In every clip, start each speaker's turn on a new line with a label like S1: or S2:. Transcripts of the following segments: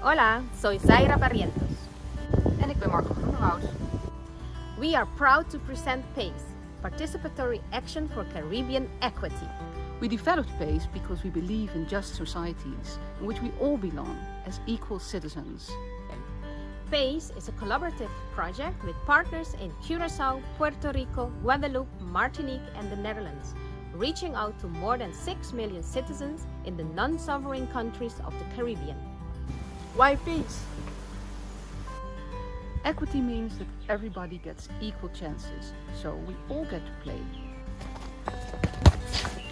S1: Hola, soy Zaira Barrientos.
S2: En ik ben Marco Groenewoud.
S1: We are proud to present PACE, Participatory Action for Caribbean Equity.
S2: We developed PACE because we believe in just societies in which we all belong as equal citizens.
S1: PACE is a collaborative project with partners in Curacao, Puerto Rico, Guadeloupe, Martinique and the Netherlands, reaching out to more than 6 million citizens in the non-sovereign countries of the Caribbean.
S3: Why peace?
S2: Equity means that everybody gets equal chances, so we all get to play.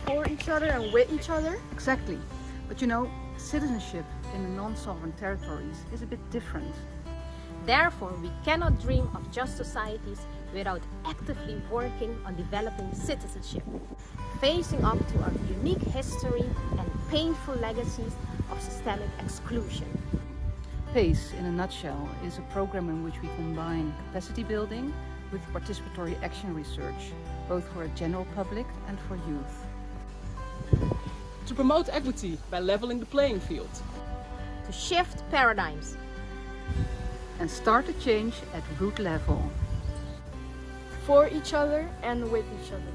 S3: For each other and with each other?
S2: Exactly. But you know, citizenship in non-sovereign territories is a bit different.
S1: Therefore, we cannot dream of just societies without actively working on developing citizenship, facing up to our unique history and painful legacies of systemic exclusion.
S2: PACE, in a nutshell, is a program in which we combine capacity building with participatory action research, both for a general public and for youth.
S4: To promote equity by leveling the playing field.
S1: To shift paradigms.
S2: And start a change at root level.
S3: For each other and with each other.